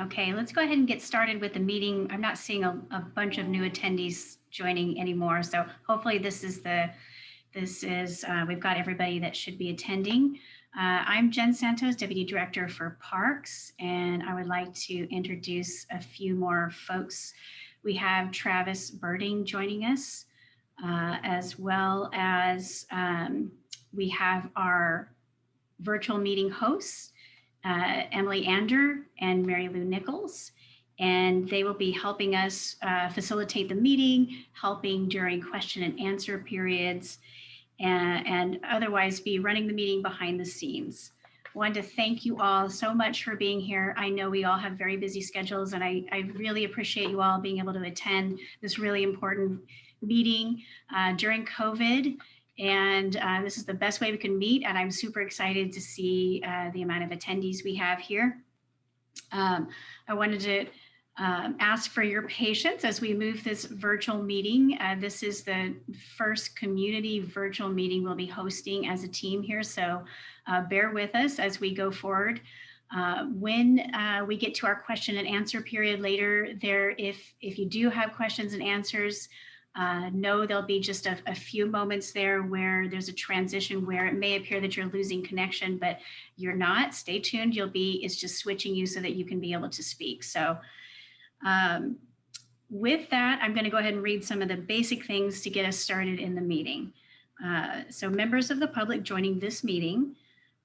Okay, let's go ahead and get started with the meeting. I'm not seeing a, a bunch of new attendees joining anymore, so hopefully this is the, this is, uh, we've got everybody that should be attending. Uh, I'm Jen Santos, Deputy Director for Parks, and I would like to introduce a few more folks. We have Travis Birding joining us, uh, as well as um, we have our virtual meeting hosts, uh, Emily Ander and Mary Lou Nichols, and they will be helping us uh, facilitate the meeting, helping during question and answer periods, and, and otherwise be running the meeting behind the scenes. Wanted to thank you all so much for being here. I know we all have very busy schedules and I, I really appreciate you all being able to attend this really important meeting uh, during COVID. And uh, this is the best way we can meet. And I'm super excited to see uh, the amount of attendees we have here. Um, I wanted to um, ask for your patience as we move this virtual meeting. Uh, this is the first community virtual meeting we'll be hosting as a team here. So uh, bear with us as we go forward. Uh, when uh, we get to our question and answer period later there, if, if you do have questions and answers, uh, know there'll be just a, a, few moments there where there's a transition where it may appear that you're losing connection, but you're not. Stay tuned. You'll be, it's just switching you so that you can be able to speak. So um, with that, I'm going to go ahead and read some of the basic things to get us started in the meeting. Uh, so members of the public joining this meeting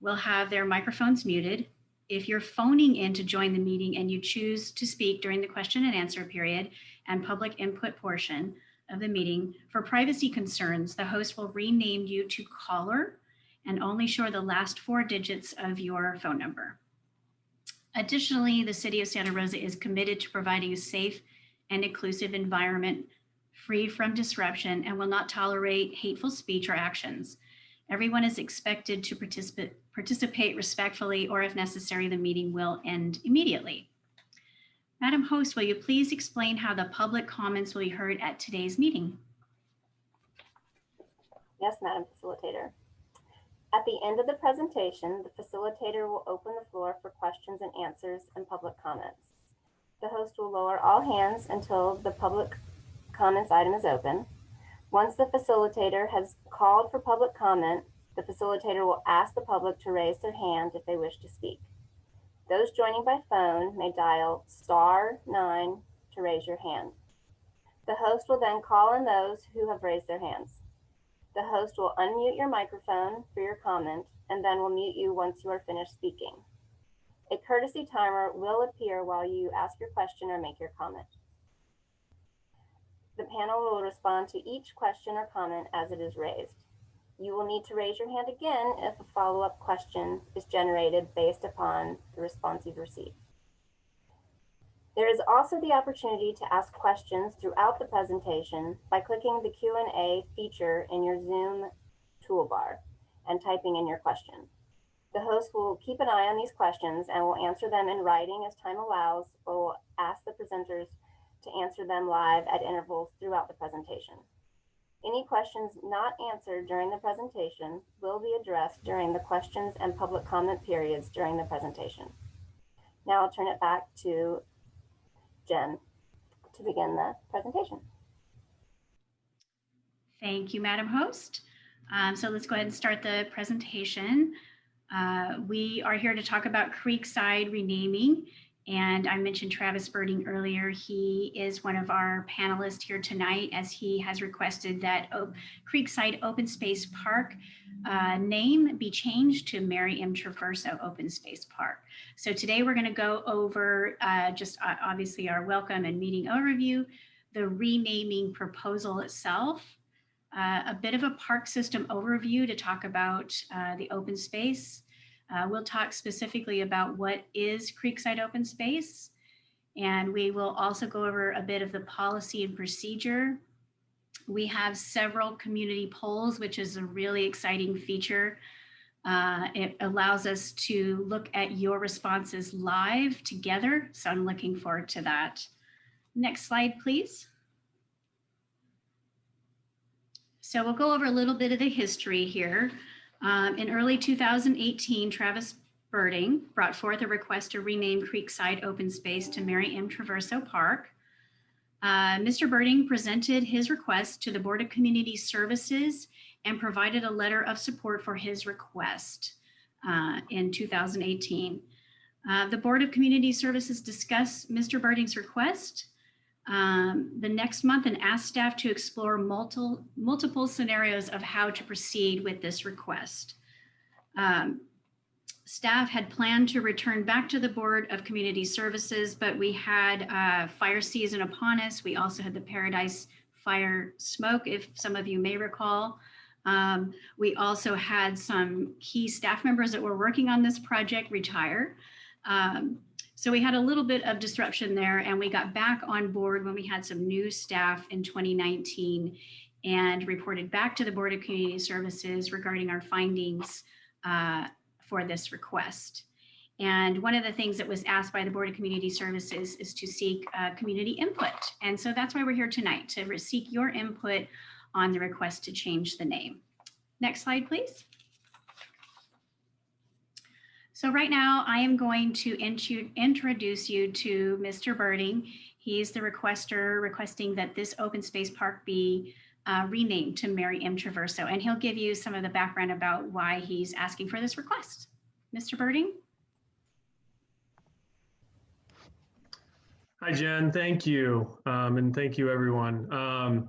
will have their microphones muted. If you're phoning in to join the meeting and you choose to speak during the question and answer period and public input portion, of the meeting, for privacy concerns, the host will rename you to caller and only show the last four digits of your phone number. Additionally, the City of Santa Rosa is committed to providing a safe and inclusive environment free from disruption and will not tolerate hateful speech or actions. Everyone is expected to participate, participate respectfully or if necessary, the meeting will end immediately. Madam Host, will you please explain how the public comments will be heard at today's meeting? Yes, Madam Facilitator. At the end of the presentation, the facilitator will open the floor for questions and answers and public comments. The host will lower all hands until the public comments item is open. Once the facilitator has called for public comment, the facilitator will ask the public to raise their hand if they wish to speak. Those joining by phone may dial star nine to raise your hand. The host will then call on those who have raised their hands. The host will unmute your microphone for your comment and then will mute you once you are finished speaking. A courtesy timer will appear while you ask your question or make your comment. The panel will respond to each question or comment as it is raised. You will need to raise your hand again if a follow-up question is generated based upon the response you've received. There is also the opportunity to ask questions throughout the presentation by clicking the Q&A feature in your Zoom toolbar and typing in your question. The host will keep an eye on these questions and will answer them in writing as time allows or will ask the presenters to answer them live at intervals throughout the presentation. Any questions not answered during the presentation will be addressed during the questions and public comment periods during the presentation. Now I'll turn it back to Jen to begin the presentation. Thank you, Madam Host. Um, so let's go ahead and start the presentation. Uh, we are here to talk about Creekside renaming and I mentioned Travis Birding earlier. He is one of our panelists here tonight as he has requested that o Creekside Open Space Park uh, name be changed to Mary M. Traverso Open Space Park. So today we're going to go over uh, just uh, obviously our welcome and meeting overview, the renaming proposal itself, uh, a bit of a park system overview to talk about uh, the open space, uh, we'll talk specifically about what is Creekside Open Space, and we will also go over a bit of the policy and procedure. We have several community polls, which is a really exciting feature. Uh, it allows us to look at your responses live together, so I'm looking forward to that. Next slide, please. So we'll go over a little bit of the history here. Um, in early 2018, Travis Birding brought forth a request to rename Creekside Open Space to Mary M. Traverso Park. Uh, Mr. Birding presented his request to the Board of Community Services and provided a letter of support for his request uh, in 2018. Uh, The Board of Community Services discussed Mr. Birding's request um, the next month and asked staff to explore multiple, multiple scenarios of how to proceed with this request. Um, Staff had planned to return back to the Board of Community Services, but we had uh, fire season upon us. We also had the Paradise Fire smoke, if some of you may recall. Um, we also had some key staff members that were working on this project retire. Um, so we had a little bit of disruption there and we got back on board when we had some new staff in 2019 and reported back to the Board of Community Services regarding our findings uh, for this request. And one of the things that was asked by the Board of Community Services is to seek uh, community input. And so that's why we're here tonight, to seek your input on the request to change the name. Next slide, please. So right now I am going to introduce you to Mr. Birding. He's the requester requesting that this open space park be uh, renamed to Mary M. Traverso, and he'll give you some of the background about why he's asking for this request. Mr. Birding? Hi, Jen. Thank you. Um, and thank you, everyone. Um,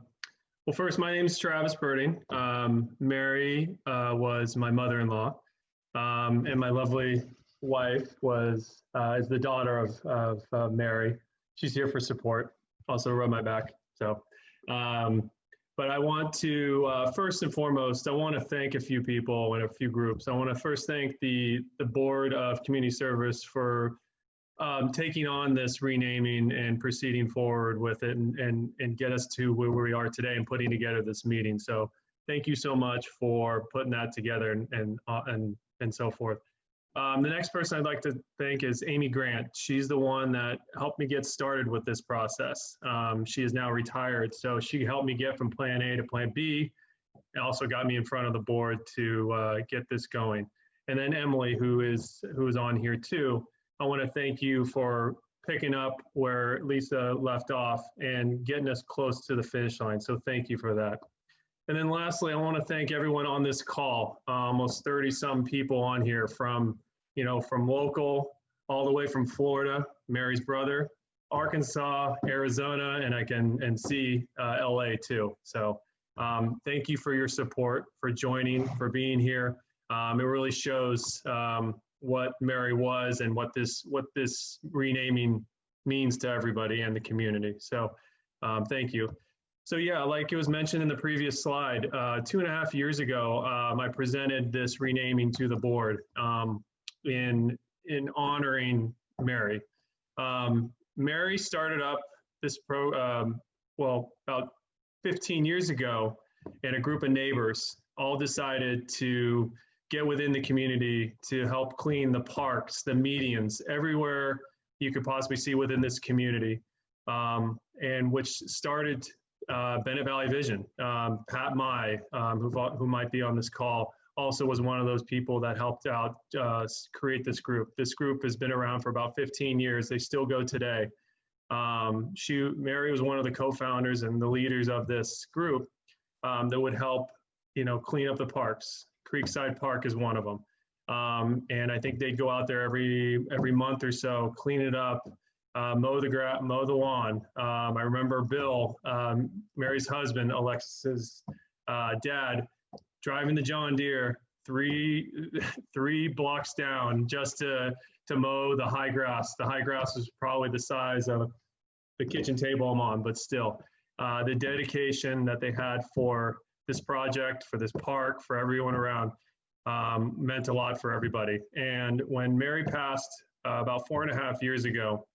well, first, my name is Travis Birding. Um, Mary uh, was my mother-in-law, um, and my lovely wife was uh, is the daughter of, of uh, Mary. She's here for support. Also, rub my back. So, um, but I want to uh, first and foremost, I want to thank a few people and a few groups. I want to first thank the the board of community service for um, taking on this renaming and proceeding forward with it and, and, and get us to where we are today and putting together this meeting. So thank you so much for putting that together and, and, uh, and, and so forth. Um, the next person I'd like to thank is Amy Grant. She's the one that helped me get started with this process. Um, she is now retired, so she helped me get from plan A to plan B and also got me in front of the board to uh, get this going. And then Emily, who is who is on here too. I want to thank you for picking up where Lisa left off and getting us close to the finish line. So thank you for that. And then lastly, I want to thank everyone on this call, uh, almost 30 some people on here from, you know, from local all the way from Florida, Mary's brother, Arkansas, Arizona, and I can and see uh, LA too. So um, thank you for your support, for joining, for being here. Um, it really shows um, what Mary was and what this what this renaming means to everybody and the community. So um, thank you. So yeah, like it was mentioned in the previous slide, uh, two and a half years ago, um, I presented this renaming to the board um, in in honoring Mary. Um, Mary started up this pro um, well about 15 years ago, and a group of neighbors all decided to get within the community to help clean the parks, the medians, everywhere you could possibly see within this community, um, and which started uh, Bennett Valley Vision. Um, Pat Mai, um, who, who might be on this call, also was one of those people that helped out uh, create this group. This group has been around for about 15 years. They still go today. Um, she, Mary was one of the co-founders and the leaders of this group um, that would help, you know, clean up the parks. Creekside Park is one of them. Um, and I think they'd go out there every every month or so, clean it up, uh, mow the grass, mow the lawn. Um, I remember Bill, um, Mary's husband, Alexis's uh, dad, driving the John Deere three three blocks down just to to mow the high grass. The high grass was probably the size of the kitchen table I'm on, but still, uh, the dedication that they had for this project, for this park, for everyone around, um, meant a lot for everybody. And when Mary passed uh, about four and a half years ago,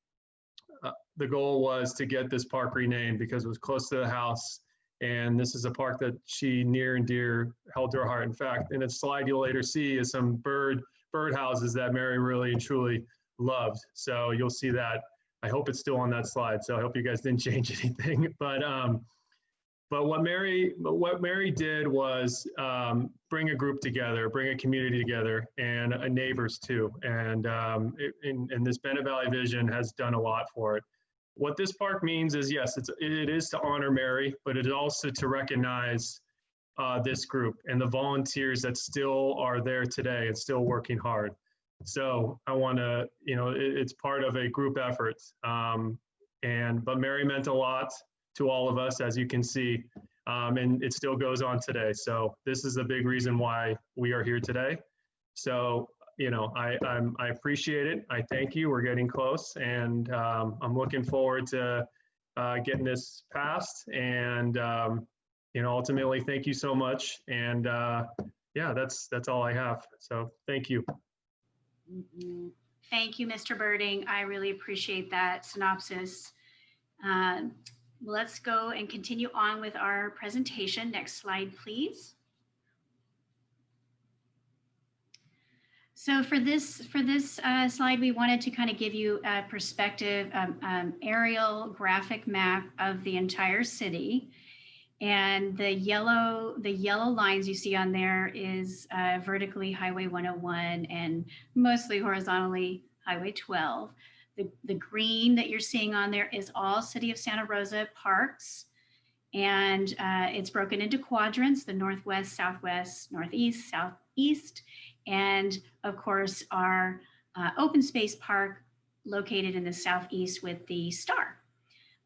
the goal was to get this park renamed because it was close to the house. And this is a park that she near and dear held to her heart. In fact, in a slide you'll later see is some bird bird houses that Mary really and truly loved. So you'll see that. I hope it's still on that slide. So I hope you guys didn't change anything. But um, but what Mary, what Mary did was um, bring a group together, bring a community together, and neighbors too. And um, it, and, and this Bennett Valley Vision has done a lot for it. What this park means is yes, it's it is to honor Mary, but it is also to recognize uh, this group and the volunteers that still are there today and still working hard. So I want to, you know, it, it's part of a group effort. Um, and but Mary meant a lot to all of us, as you can see, um, and it still goes on today. So this is the big reason why we are here today. So you know, I I'm, I appreciate it. I thank you. We're getting close, and um, I'm looking forward to uh, getting this passed. And um, you know, ultimately, thank you so much. And uh, yeah, that's that's all I have. So thank you. Mhm. Thank you, Mr. Birding. I really appreciate that synopsis. Um, Let's go and continue on with our presentation. Next slide, please. So for this for this uh, slide, we wanted to kind of give you a perspective, um, um, aerial graphic map of the entire city. And the yellow, the yellow lines you see on there is uh, vertically Highway 101 and mostly horizontally Highway 12. The, the green that you're seeing on there is all City of Santa Rosa parks. And uh, it's broken into quadrants, the Northwest, Southwest, Northeast, Southeast, and of course our uh, open space park located in the Southeast with the star.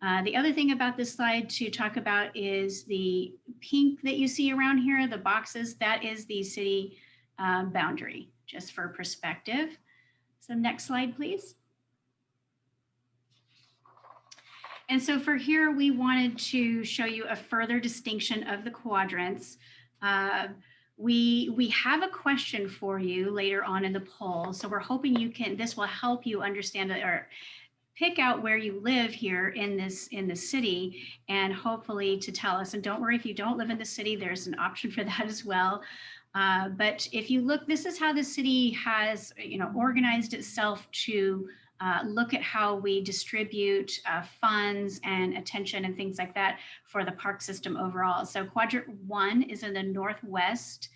Uh, the other thing about this slide to talk about is the pink that you see around here, the boxes, that is the city um, boundary, just for perspective. So next slide, please. And so for here, we wanted to show you a further distinction of the quadrants. Uh, we, we have a question for you later on in the poll. So we're hoping you can, this will help you understand or pick out where you live here in this in the city and hopefully to tell us and don't worry if you don't live in the city there's an option for that as well uh, but if you look this is how the city has you know organized itself to uh, look at how we distribute uh, funds and attention and things like that for the park system overall so quadrant one is in the northwest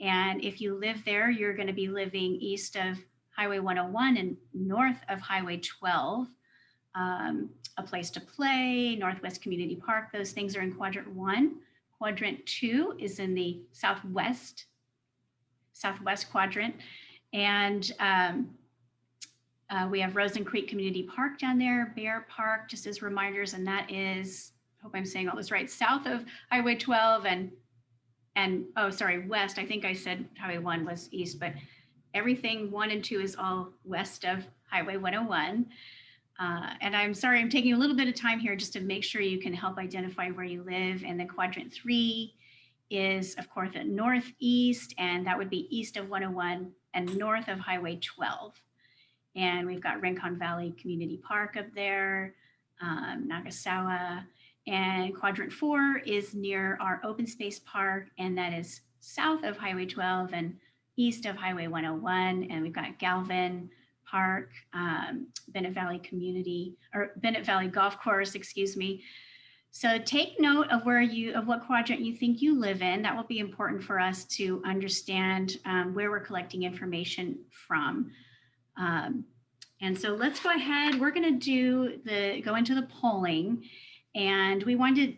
and if you live there you're going to be living east of Highway 101 and north of Highway 12, um, a place to play, Northwest Community Park, those things are in quadrant one. Quadrant two is in the southwest, southwest quadrant. And um, uh, we have Roseland Creek Community Park down there, Bayer Park, just as reminders, and that is, I hope I'm saying all this right, south of Highway 12 and, and oh, sorry, west. I think I said Highway 1 was east, but everything one and two is all west of Highway 101. Uh, and I'm sorry, I'm taking a little bit of time here just to make sure you can help identify where you live. And then quadrant three is, of course, at northeast, and that would be east of 101 and north of Highway 12. And we've got Rincon Valley Community Park up there, um, Nagasawa. And quadrant four is near our open space park, and that is south of Highway 12 and east of Highway 101, and we've got Galvin Park, um, Bennett Valley Community, or Bennett Valley Golf Course, excuse me. So take note of where you, of what quadrant you think you live in. That will be important for us to understand um, where we're collecting information from. Um, and so let's go ahead, we're gonna do the, go into the polling. And we wanted to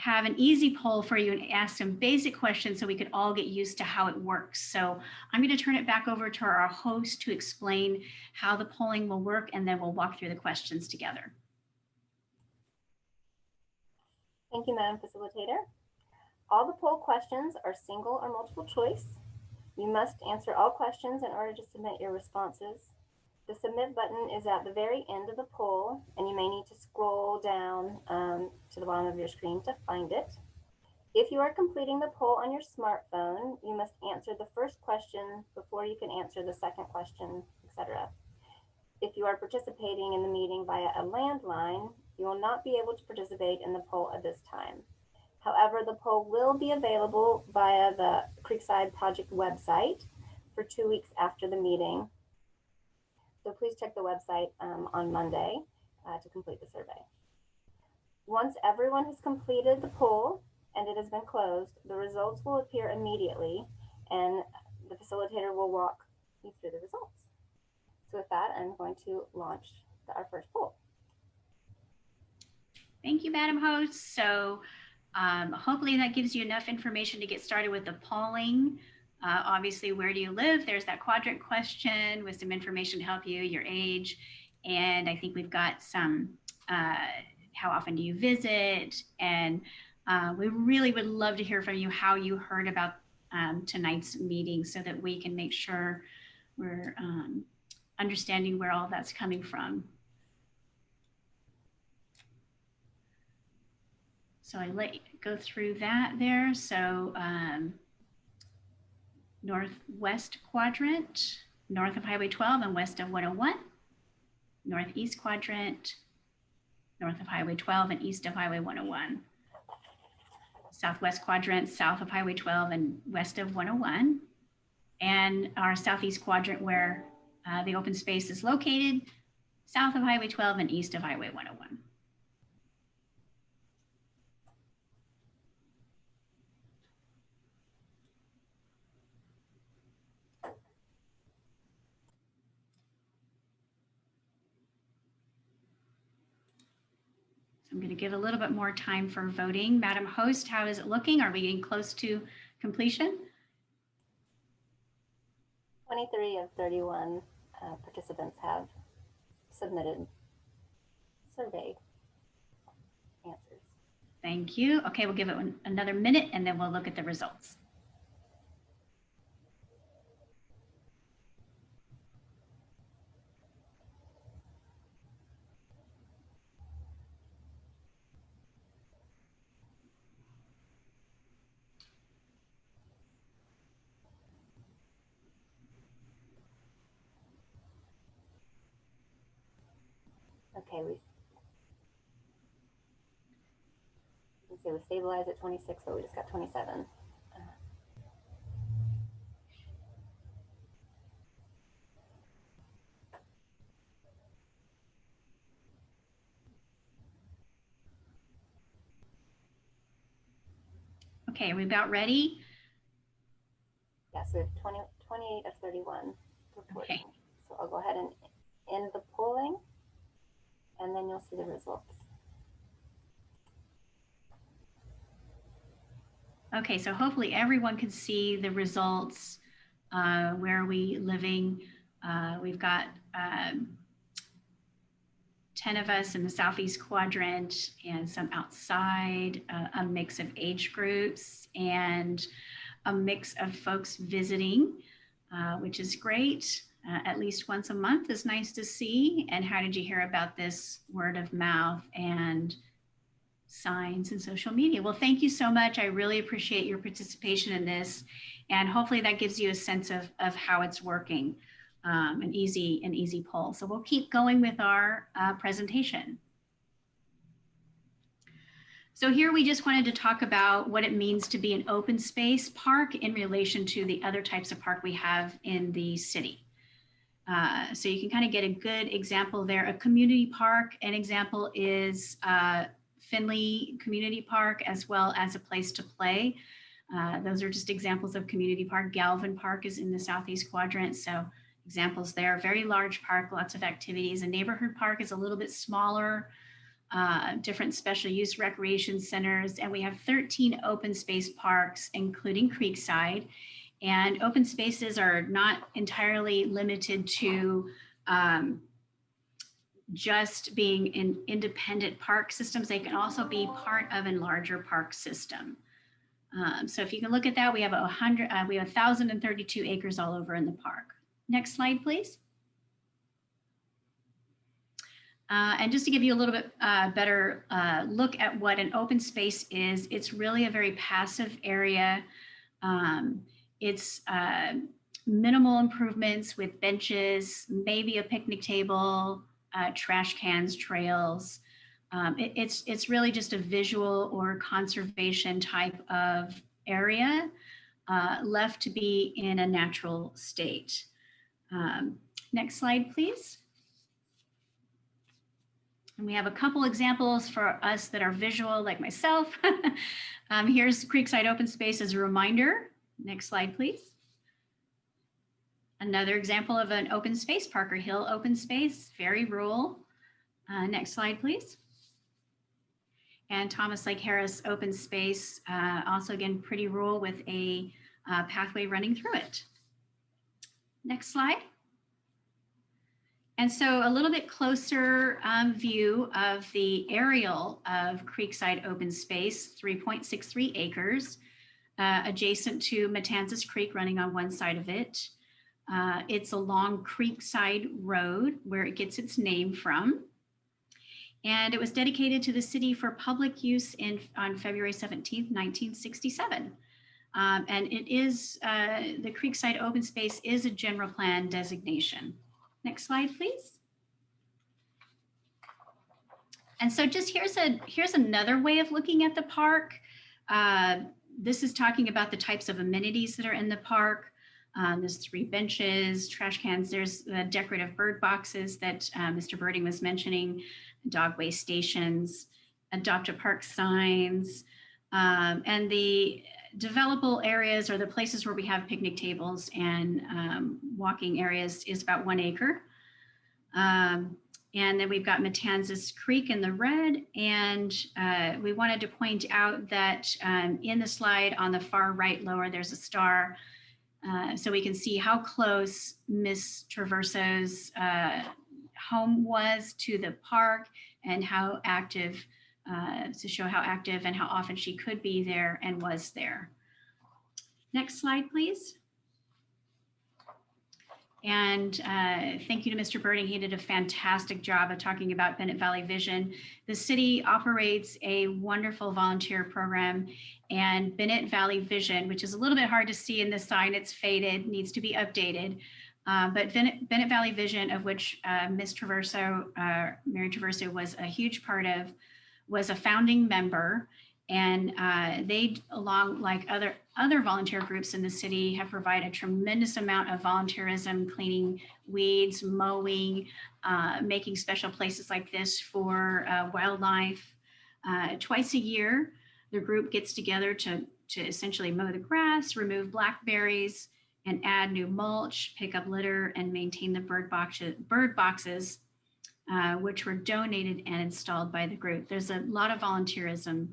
have an easy poll for you and ask some basic questions so we could all get used to how it works. So I'm going to turn it back over to our host to explain how the polling will work and then we'll walk through the questions together. Thank you, Madam Facilitator. All the poll questions are single or multiple choice. You must answer all questions in order to submit your responses. The submit button is at the very end of the poll, and you may need to scroll down um, to the bottom of your screen to find it. If you are completing the poll on your smartphone, you must answer the first question before you can answer the second question, etc. If you are participating in the meeting via a landline, you will not be able to participate in the poll at this time. However, the poll will be available via the Creekside Project website for two weeks after the meeting so please check the website um, on Monday uh, to complete the survey. Once everyone has completed the poll, and it has been closed, the results will appear immediately and the facilitator will walk you through the results. So with that, I'm going to launch the- our first poll. Thank you, Madam Host. So um, hopefully that gives you enough information to get started with the polling. Uh, obviously, where do you live? There's that quadrant question with some information to help you, your age. And I think we've got some, uh, how often do you visit? And uh, we really would love to hear from you how you heard about um, tonight's meeting so that we can make sure we're um, understanding where all that's coming from. So I let go through that there. So um, northwest quadrant, north of Highway 12 and west of 101. Northeast quadrant, north of Highway 12 and east of Highway 101. Southwest quadrant, south of Highway 12 and west of 101. And our southeast quadrant where uh, the open space is located, south of Highway 12 and east of Highway 101. I'm going to give a little bit more time for voting. Madam Host, how is it looking? Are we getting close to completion? 23 of 31 uh, participants have submitted survey answers. Thank you. Okay, we'll give it one- another minute and then we'll look at the results. Okay, we we say we stabilized at 26, but we just got 27. Okay, are we about ready? Yes, we have 20, 28 of 31 reporting. Okay. So I'll go ahead and end the polling then you'll see the results. Okay, so hopefully everyone can see the results. Uh, where are we living? Uh, we've got um, 10 of us in the southeast quadrant and some outside, uh, a mix of age groups and a mix of folks visiting, uh, which is great. Uh, at least once a month is nice to see. And how did you hear about this word of mouth and signs and social media. Well, thank you so much. I really appreciate your participation in this. And hopefully that gives you a sense of, of how it's working, um, an easy, an easy poll. So we'll keep going with our uh, presentation. So here we just wanted to talk about what it means to be an open space park in relation to the other types of park we have in the city. Uh, so you can kind of get a good example there. A community park, an example is uh, Finley Community Park, as well as a place to play. Uh, those are just examples of community park. Galvin Park is in the southeast quadrant, so examples there. Very large park, lots of activities. A neighborhood park is a little bit smaller, uh, different special use recreation centers, and we have 13 open space parks, including Creekside. And open spaces are not entirely limited to um, just being in independent park systems. They can also be part of a larger park system. Um, so if you can look at that, we have a hundred, uh, we have 1,032 acres all over in the park. Next slide, please. Uh, and just to give you a little bit uh, better uh, look at what an open space is, it's really a very passive area. Um, it's uh, minimal improvements with benches, maybe a picnic table, uh, trash cans, trails. Um, it, it's, it's really just a visual or conservation type of area uh, left to be in a natural state. Um, next slide, please. And we have a couple examples for us that are visual, like myself. um, here's Creekside Open Space as a reminder. Next slide, please. Another example of an open space, Parker Hill Open Space, very rural. Uh, next slide, please. And Thomas Lake Harris Open Space, uh, also again, pretty rural with a uh, pathway running through it. Next slide. And so a little bit closer um, view of the aerial of Creekside Open Space, 3.63 acres, uh, adjacent to Matanzas Creek running on one side of it. Uh, it's along Creekside Road where it gets its name from. And it was dedicated to the city for public use in, on February 17th, 1967. Um, and it is, uh, the Creekside Open Space is a general plan designation. Next slide, please. And so just here's a here's another way of looking at the park. Uh, this is talking about the types of amenities that are in the park. Um, there's three benches, trash cans. There's the decorative bird boxes that uh, Mr. Birding was mentioning, dogway stations, adopt a park signs, um, and the developable areas or the places where we have picnic tables and um, walking areas is about one acre. Um, and then we've got Matanzas Creek in the red. And uh, we wanted to point out that um, in the slide on the far right lower, there's a star. Uh, so we can see how close Miss Traverso's uh, home was to the park and how active uh, to show how active and how often she could be there and was there. Next slide, please. And uh, thank you to Mr. Birding. He did a fantastic job of talking about Bennett Valley Vision. The city operates a wonderful volunteer program and Bennett Valley Vision, which is a little bit hard to see in the sign, it's faded, needs to be updated. Uh, but Bennett, Bennett, Valley Vision, of which uh, Ms. Traverso, uh, Mary Traverso was a huge part of, was a founding member and uh, they, along like other other volunteer groups in the city, have provided a tremendous amount of volunteerism, cleaning weeds, mowing, uh, making special places like this for uh, wildlife. Uh, twice a year, the group gets together to, to essentially mow the grass, remove blackberries, and add new mulch, pick up litter, and maintain the bird, box, bird boxes, uh, which were donated and installed by the group. There's a lot of volunteerism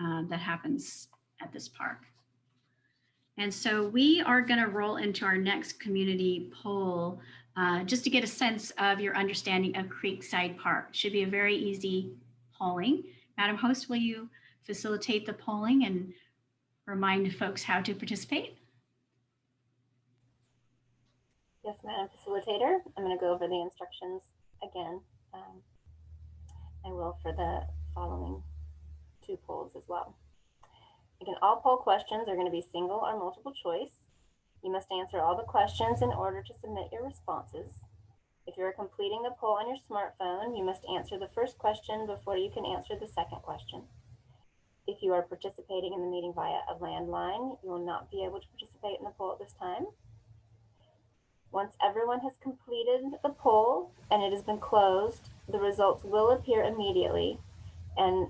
uh, that happens at this park. And so we are going to roll into our next community poll uh, just to get a sense of your understanding of Creekside Park. Should be a very easy polling. Madam Host, will you facilitate the polling and remind folks how to participate? Yes, Madam Facilitator. I'm going to go over the instructions again. Um, I will for the following two polls as well. Again, all poll questions are going to be single or multiple choice. You must answer all the questions in order to submit your responses. If you are completing the poll on your smartphone, you must answer the first question before you can answer the second question. If you are participating in the meeting via a landline, you will not be able to participate in the poll at this time. Once everyone has completed the poll and it has been closed, the results will appear immediately and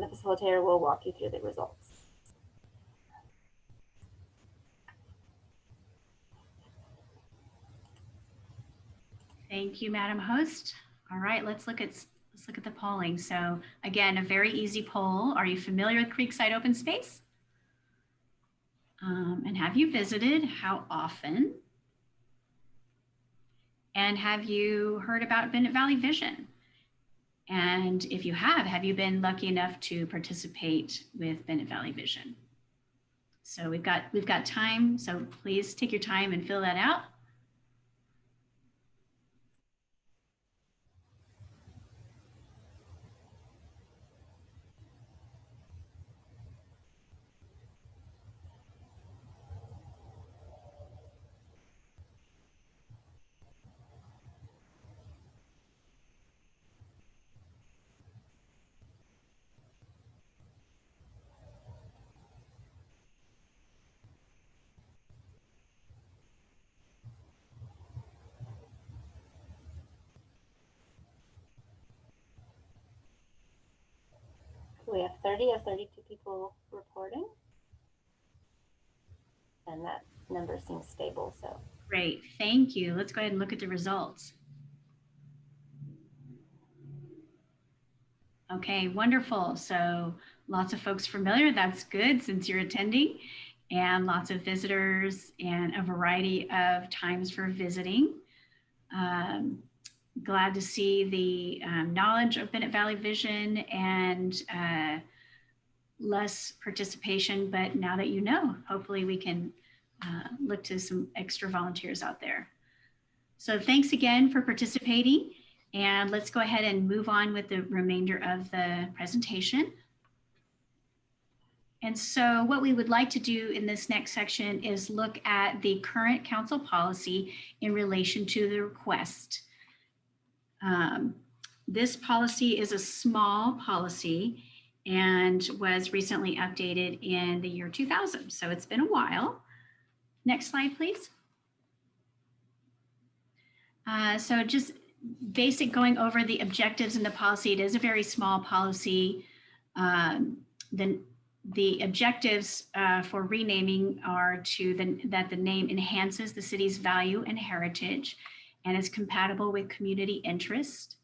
the facilitator will walk you through the results. Thank you, Madam Host. All right, let's look at let's look at the polling. So again, a very easy poll. Are you familiar with Creekside Open Space? Um, and have you visited? How often? And have you heard about Bennett Valley Vision? And if you have, have you been lucky enough to participate with Bennett Valley Vision? So we've got we've got time. So please take your time and fill that out. 30 or 32 people reporting. And that number seems stable, so. Great, thank you. Let's go ahead and look at the results. Okay, wonderful. So lots of folks familiar. That's good since you're attending and lots of visitors and a variety of times for visiting. Um, glad to see the um, knowledge of Bennett Valley Vision and uh, less participation, but now that you know, hopefully we can uh, look to some extra volunteers out there. So thanks again for participating and let's go ahead and move on with the remainder of the presentation. And so what we would like to do in this next section is look at the current council policy in relation to the request. Um, this policy is a small policy and was recently updated in the year 2000. So it's been a while. Next slide, please. Uh, so just basic going over the objectives in the policy. It is a very small policy. Um, the, the objectives uh, for renaming are to the, that the name enhances the city's value and heritage and is compatible with community interest,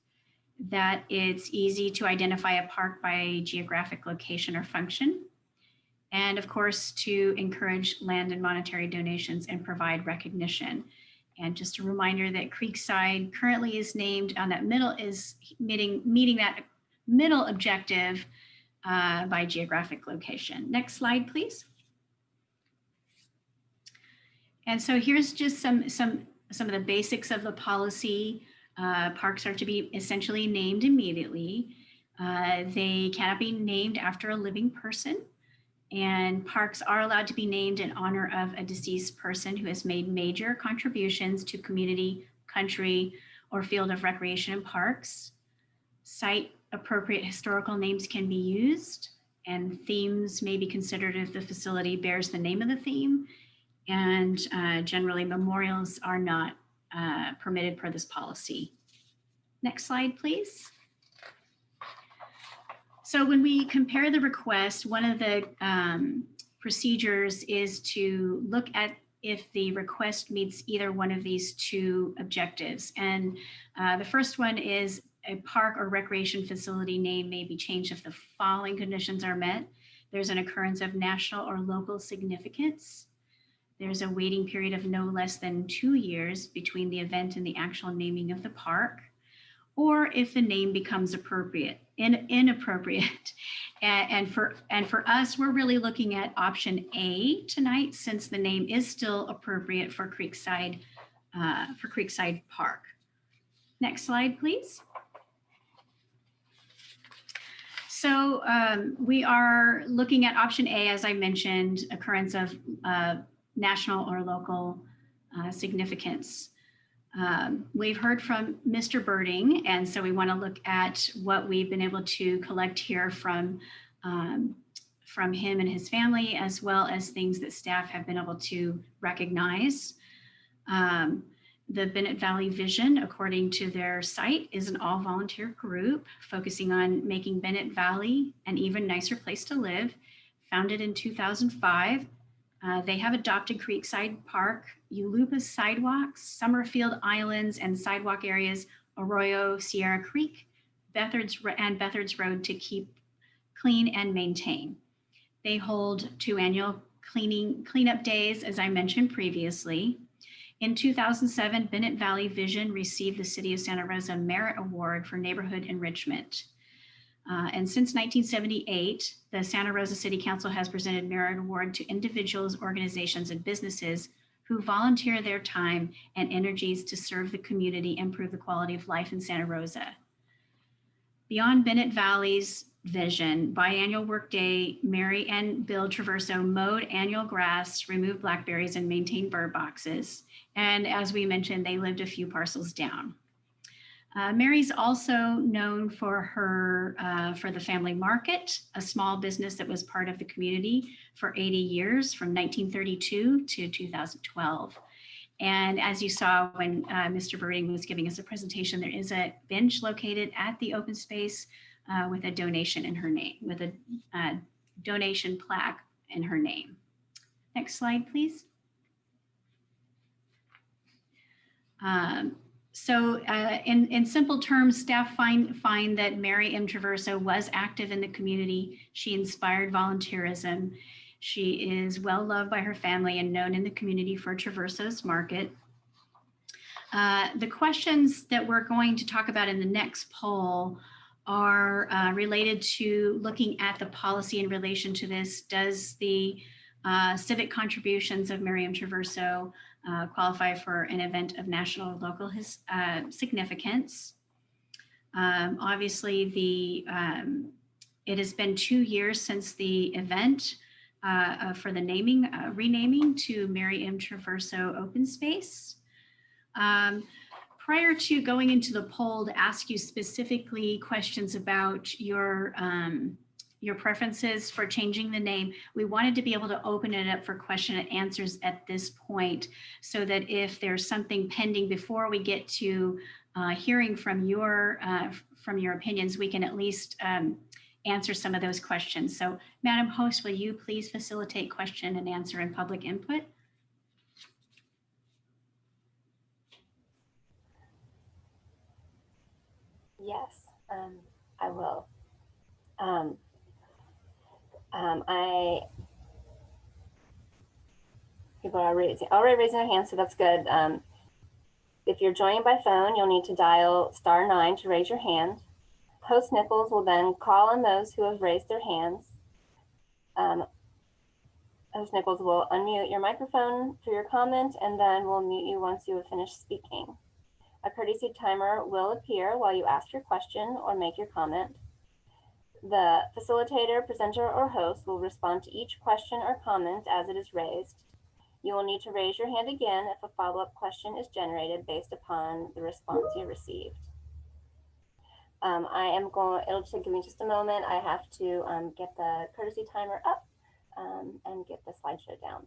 that it's easy to identify a park by geographic location or function, and of course, to encourage land and monetary donations and provide recognition. And just a reminder that Creekside currently is named on that middle is meeting, meeting that middle objective uh, by geographic location. Next slide, please. And so here's just some, some, some of the basics of the policy. Uh, parks are to be essentially named immediately. Uh, they cannot be named after a living person and parks are allowed to be named in honor of a deceased person who has made major contributions to community, country, or field of recreation and parks. Site appropriate historical names can be used and themes may be considered if the facility bears the name of the theme. And uh, generally memorials are not uh, permitted per this policy. Next slide, please. So when we compare the request, one of the um, procedures is to look at if the request meets either one of these two objectives. And uh, the first one is a park or recreation facility name may be changed if the following conditions are met. There's an occurrence of national or local significance. There's a waiting period of no less than two years between the event and the actual naming of the park or if the name becomes appropriate, in, inappropriate. And, and, for, and for us, we're really looking at option A tonight, since the name is still appropriate for Creekside, uh, for Creekside Park. Next slide, please. So um, we are looking at option A, as I mentioned, occurrence of uh, national or local uh, significance. Um, we've heard from Mr. Birding, and so we want to look at what we've been able to collect here from, um, from him and his family, as well as things that staff have been able to recognize. Um, the Bennett Valley Vision, according to their site, is an all volunteer group focusing on making Bennett Valley an even nicer place to live. Founded in 2005, uh, they have adopted Creekside Park, Yulupa sidewalks, Summerfield Islands and sidewalk areas, Arroyo, Sierra Creek, Bethards and Bethards Road to keep clean and maintain. They hold two annual cleaning cleanup days, as I mentioned previously. In 2007, Bennett Valley Vision received the City of Santa Rosa Merit Award for Neighborhood Enrichment. Uh, and since 1978, the Santa Rosa City Council has presented Merit Award to individuals, organizations, and businesses who volunteer their time and energies to serve the community and improve the quality of life in Santa Rosa. Beyond Bennett Valley's vision, biannual workday, Mary and Bill Traverso mowed annual grass, removed blackberries, and maintained bird boxes. And as we mentioned, they lived a few parcels down. Uh, Mary's also known for her, uh, for the family market, a small business that was part of the community for 80 years from 1932 to 2012. And as you saw when uh, Mr. Birding was giving us a presentation, there is a bench located at the open space uh, with a donation in her name, with a uh, donation plaque in her name. Next slide, please. Um, so uh, in, in simple terms, staff find, find that Mary M. Traverso was active in the community. She inspired volunteerism. She is well loved by her family and known in the community for Traverso's Market. Uh, the questions that we're going to talk about in the next poll are uh, related to looking at the policy in relation to this. Does the uh, civic contributions of Mary M. Traverso uh, qualify for an event of national or local his, uh, significance? Um, obviously, the um, it has been two years since the event uh, uh, for the naming, uh, renaming to Mary M. Traverso Open Space. Um, prior to going into the poll to ask you specifically questions about your um, your preferences for changing the name, we wanted to be able to open it up for question and answers at this point so that if there's something pending before we get to uh, hearing from your uh, from your opinions, we can at least um, answer some of those questions. So Madam Host, will you please facilitate question and answer and public input? Yes, um, I will. Um, um, I people are raising already raising their hands, so that's good. Um, if you're joining by phone, you'll need to dial star nine to raise your hand. Host Nichols will then call on those who have raised their hands. Um, Host Nichols will unmute your microphone for your comment, and then we'll mute you once you have finished speaking. A courtesy timer will appear while you ask your question or make your comment. The facilitator, presenter, or host will respond to each question or comment as it is raised. You will need to raise your hand again if a follow-up question is generated based upon the response you received. Um, I am going, it'll give me just a moment. I have to um, get the courtesy timer up um, and get the slideshow down.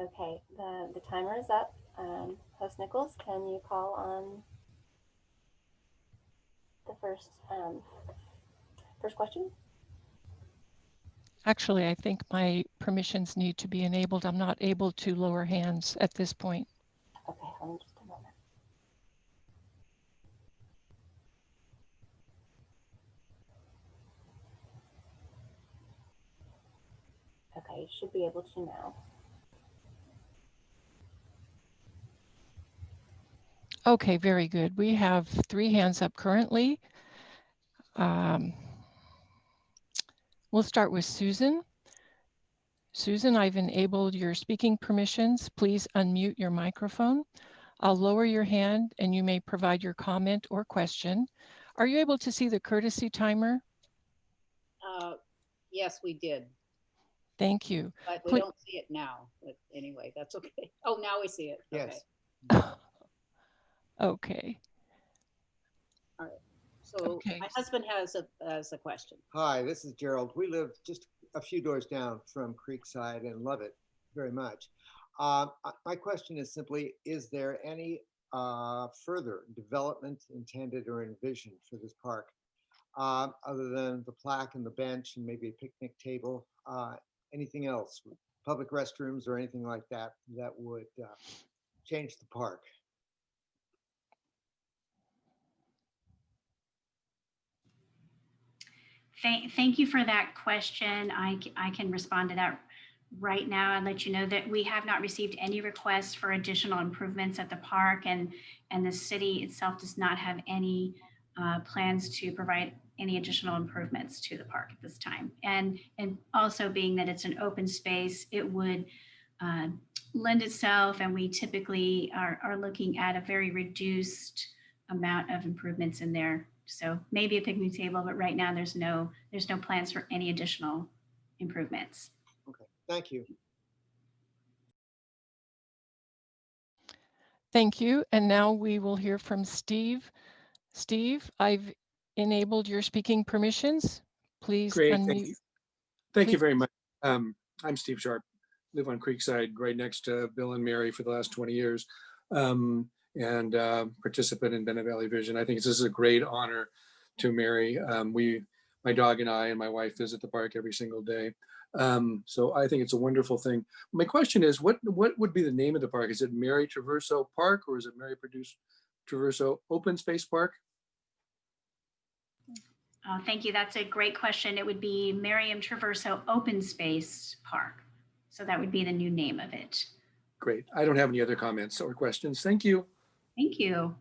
Okay, the, the timer is up. Um, Host Nichols, can you call on the first, um, first question? Actually, I think my permissions need to be enabled. I'm not able to lower hands at this point. Okay, hold on just a moment. Okay, you should be able to now. Okay, very good. We have three hands up currently. Um, We'll start with Susan. Susan, I've enabled your speaking permissions. Please unmute your microphone. I'll lower your hand and you may provide your comment or question. Are you able to see the courtesy timer? Uh, Yes, we did, Thank you. but we Please- don't see it now. But anyway, that's okay. Oh, now we see it. Okay. Yes. Okay, So Okay. my husband has a, has a question. Hi, this is Gerald. We live just a few doors down from Creekside and love it very much. Um, uh, my question is simply, is there any uh, further development intended or envisioned for this park? Um, other than the plaque and the bench and maybe a picnic table, uh, anything else? Public restrooms or anything like that that would uh, change the park? Thank, thank you for that question. I can respond to that right now and let you know that we have not received any requests for additional improvements at the park and, and the city itself does not have any uh, plans to provide any additional improvements to the park at this time. And, and also being that it's an open space, it would uh, lend itself and we typically are, are looking at a very reduced amount of improvements in there. So maybe a picnic table, but right now there's no, there's no plans for any additional improvements. Okay, thank you. Thank you. And now we will hear from Steve. Steve, I've enabled your speaking permissions. Please Great, thank you. Thank you very much. Um, I'm Steve Sharp, live on Creekside, right next to Bill and Mary for the last 20 years. Um, and uh, participant in Bennett Valley Vision. I think this is a great honor to Mary. Um, we, my dog and I and my wife visit the park every single day. Um, so I think it's a wonderful thing. My question is, what what would be the name of the park? Is it Mary Traverso Park or is it Mary Produce Traverso Open Space Park? Uh, Thank you. That's a great question. It would be Mary M. Traverso Open Space Park. So that would be the new name of it. Great. I don't have any other comments or questions. Thank you. Thank you.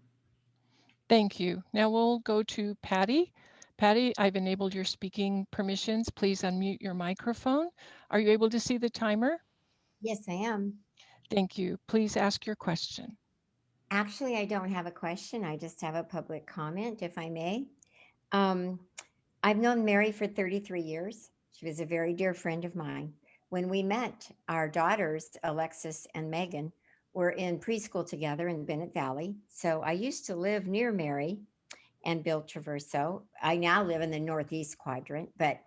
Thank you. Now we'll go to Patty. Patty, I've enabled your speaking permissions. Please unmute your microphone. Are you able to see the timer? Yes, I am. Thank you. Please ask your question. Actually, I don't have a question. I just have a public comment, if I may. Um, I've known Mary for 33 years. She was a very dear friend of mine. When we met, our daughters, Alexis and Megan, were in preschool together in Bennett Valley. So I used to live near Mary and Bill Traverso. I now live in the Northeast quadrant, but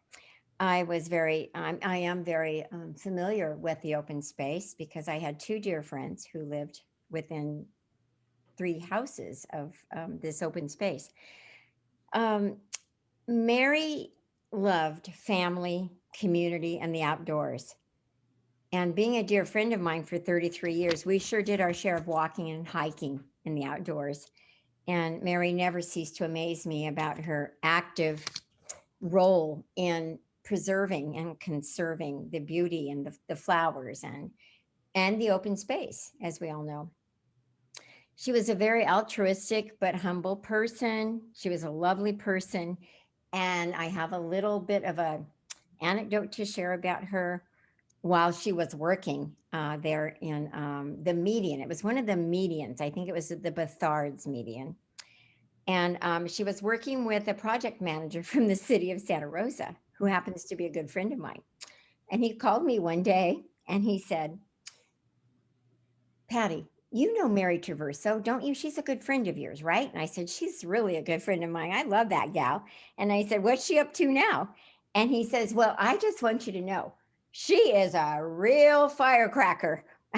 I was very, I'm, I am very um, familiar with the open space because I had two dear friends who lived within three houses of um, this open space. Um, Mary loved family, community, and the outdoors. And being a dear friend of mine for 33 years, we sure did our share of walking and hiking in the outdoors. And Mary never ceased to amaze me about her active role in preserving and conserving the beauty and the, the flowers and and the open space, as we all know. She was a very altruistic but humble person. She was a lovely person. And I have a little bit of a anecdote to share about her while she was working uh, there in um, the median. It was one of the medians. I think it was the Bethards median. And um, she was working with a project manager from the city of Santa Rosa, who happens to be a good friend of mine. And he called me one day and he said, Patty, you know Mary Traverso, don't you? She's a good friend of yours, right? And I said, she's really a good friend of mine. I love that gal. And I said, what's she up to now? And he says, well, I just want you to know, she is a real firecracker.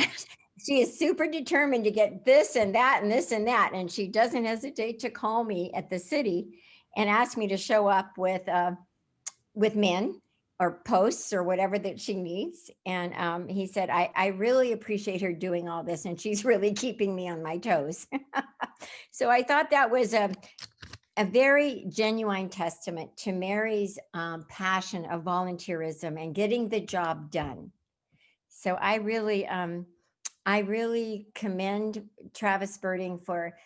she is super determined to get this and that and this and that. And she doesn't hesitate to call me at the city and ask me to show up with, uh, with men or posts or whatever that she needs. And um, he said, I, I really appreciate her doing all this and she's really keeping me on my toes. so I thought that was a, a very genuine testament to Mary's um, passion of volunteerism and getting the job done. So I really, um, I really commend Travis Birding for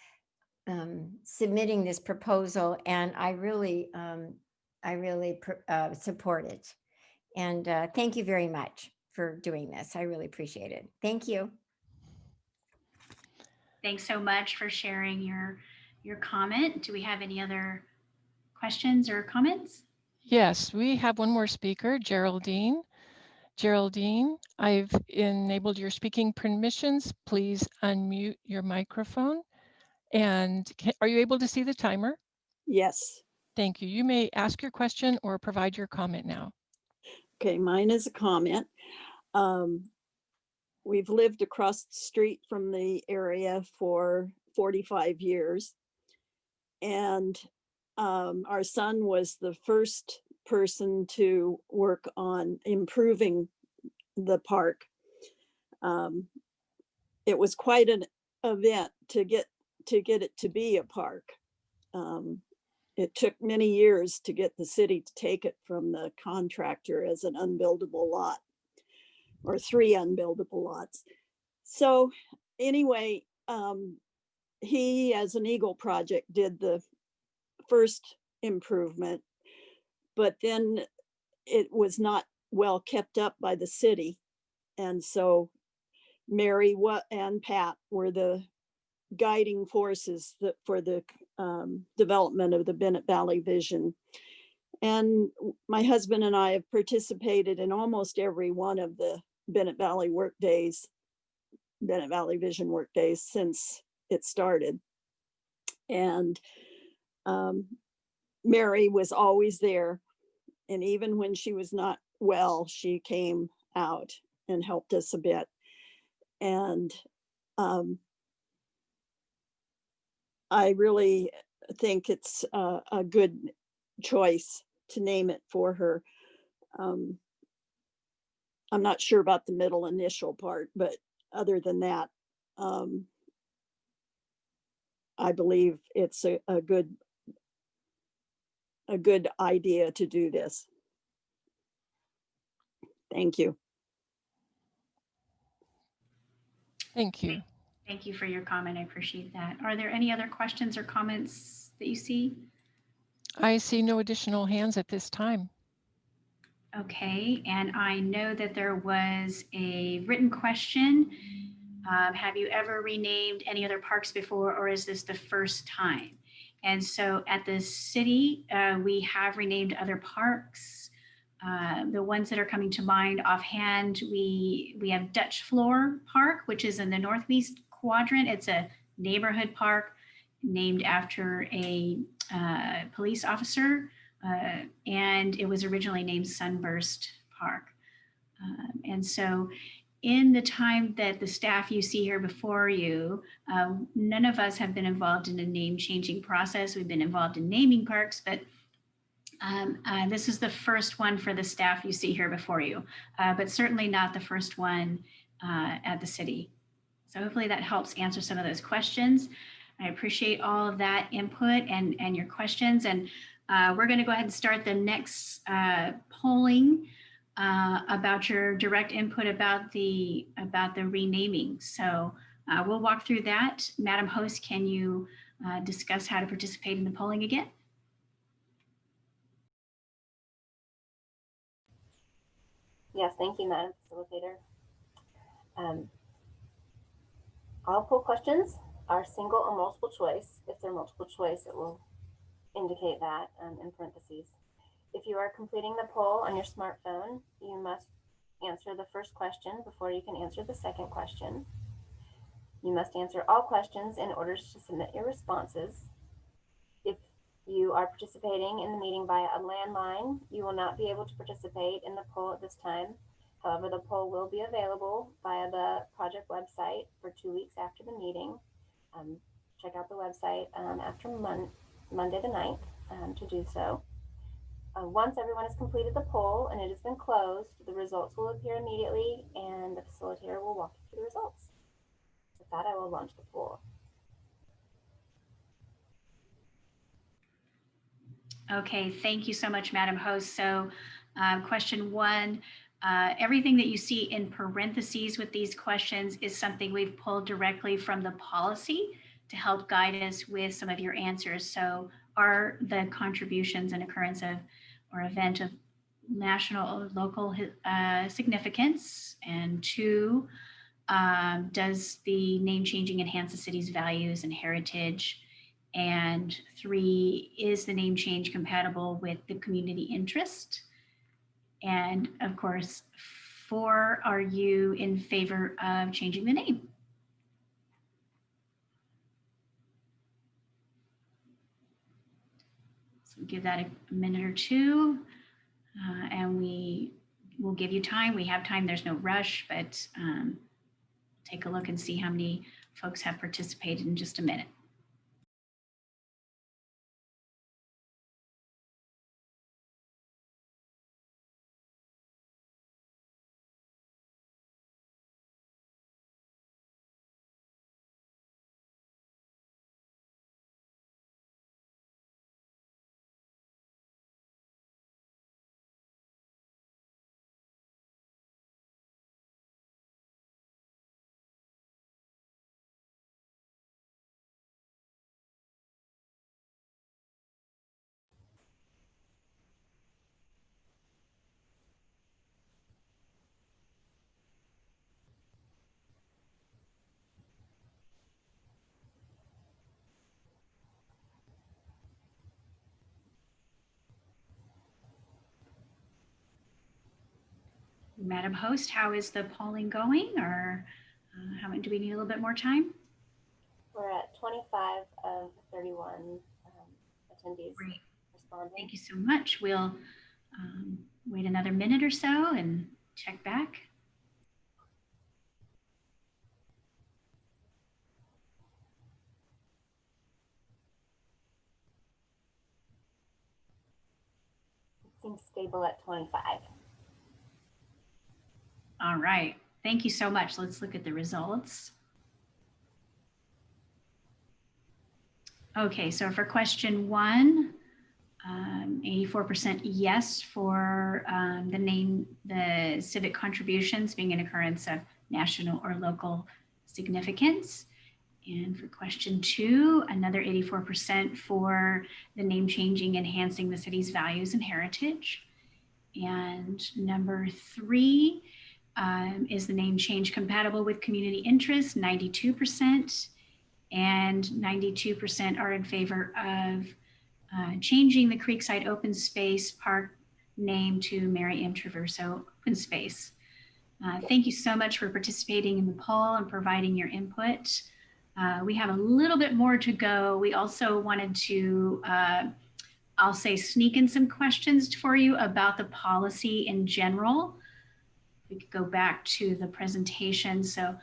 um, submitting this proposal and I really, um, I really uh, support it. And uh, thank you very much for doing this. I really appreciate it. Thank you. Thanks so much for sharing your, your comment. Do we have any other questions or comments? Yes, we have one more speaker, Geraldine. Geraldine, I've enabled your speaking permissions. Please unmute your microphone. And ca- are you able to see the timer? Yes. Thank you. You may ask your question or provide your comment now. Okay, mine is a comment. Um, we've lived across the street from the area for 45 years. And um, our son was the first person to work on improving the park. Um, it was quite an event to get to get it to be a park. Um, it took many years to get the city to take it from the contractor as an unbuildable lot or three unbuildable lots. So anyway, um, he, as an Eagle project, did the first improvement, but then it was not well kept up by the city. And so Mary and Pat were the guiding forces that for the um, development of the Bennett Valley Vision. And my husband and I have participated in almost every one of the Bennett Valley work days, Bennett Valley Vision work days since it started. And um, Mary was always there. And even when she was not well, she came out and helped us a bit. And um, I really think it's a, a good choice to name it for her. Um, I'm not sure about the middle initial part, but other than that, um, I believe it's a, a good a good idea to do this. Thank you. Thank you. Thank you for your comment. I appreciate that. Are there any other questions or comments that you see? I see no additional hands at this time. Okay, and I know that there was a written question. Um, have you ever renamed any other parks before, or is this the first time? And so at the city, uh, we have renamed other parks. Uh, the ones that are coming to mind offhand, we we have Dutch Flohr Park, which is in the northeast quadrant. It's a neighborhood park named after a uh, police officer uh, and it was originally named Sunburst Park. Um, and so, in the time that the staff you see here before you, uh, none of us have been involved in a name changing process. We've been involved in naming parks, but um, uh, this is the first one for the staff you see here before you, uh, but certainly not the first one uh, at the city. So hopefully that helps answer some of those questions. I appreciate all of that input and, and your questions. And uh, we're going to go ahead and start the next uh, polling uh, about your direct input about the about the renaming. So uh, we'll walk through that. Madam Host, can you uh, discuss how to participate in the polling again? Yes, thank you, Madam Facilitator. Um, all poll questions are single or multiple choice. If they're multiple choice, it will indicate that um, in parentheses. If you are completing the poll on your smartphone, you must answer the first question before you can answer the second question. You must answer all questions in order to submit your responses. If you are participating in the meeting via a landline, you will not be able to participate in the poll at this time. However, the poll will be available via the project website for two weeks after the meeting. Um, check out the website um, after Mon Monday the 9th um, to do so. Uh, once everyone has completed the poll and it has been closed, the results will appear immediately and the facilitator will walk you through the results. With that, I will launch the poll. Okay, thank you so much, Madam Host. So uh, question one, uh, everything that you see in parentheses with these questions is something we've pulled directly from the policy to help guide us with some of your answers. So are the contributions and occurrence of or event of national or local uh, significance? And two, um, does the name changing enhance the city's values and heritage? And three, is the name change compatible with the community interest? And of course, four, are you in favor of changing the name? Give that a minute or two uh, and we will give you time. We have time, there's no rush, but um, take a look and see how many folks have participated in just a minute. Madam Host, how is the polling going or uh, how, do we need a little bit more time? We're at 25 of 31 um, attendees Great. responding. Thank you so much. We'll um, wait another minute or so and check back. It seems stable at 25. All right. Thank you so much. Let's look at the results. Okay, so for question one, um, 84% yes for um, the name, the civic contributions being an occurrence of national or local significance. And for question two, another 84% for the name changing, enhancing the city's values and heritage. And number three um, is the name change compatible with community interests, 92%. And 92% are in favor of uh, changing the Creekside Open Space Park name to Mary M. Traverso Open Space. Uh, thank you so much for participating in the poll and providing your input. Uh, we have a little bit more to go. We also wanted to, uh, I'll say, sneak in some questions for you about the policy in general. We could go back to the presentation. So